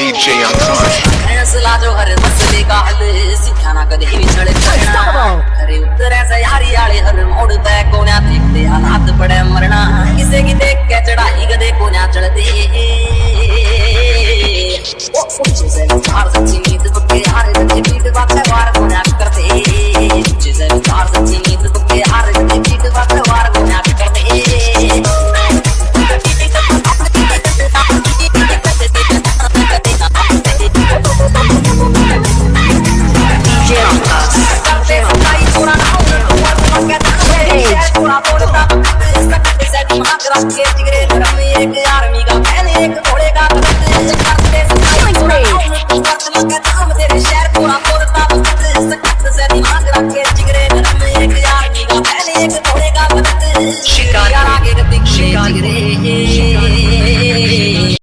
DJ Young Con. जो हर मसले का हल सिखा ना कदे विछड़ करना करे उत्तर ऐसे यारी आले हर मोड़ तय कोन्या देखते हालात पड़े मरना किसे की देख के चढ़ रखे जिगरे धर्म एक आर्मी का फ़ैन एक घोड़े का कत्ल करते सच्चाई काम तेरे शहर पूरा बोलता सकत से दिमाग रखे जिगरे धर्म एक आर्मी का फ़ैन एक घोड़े का कत्ल शिकार आगे गति शिकार जिगरे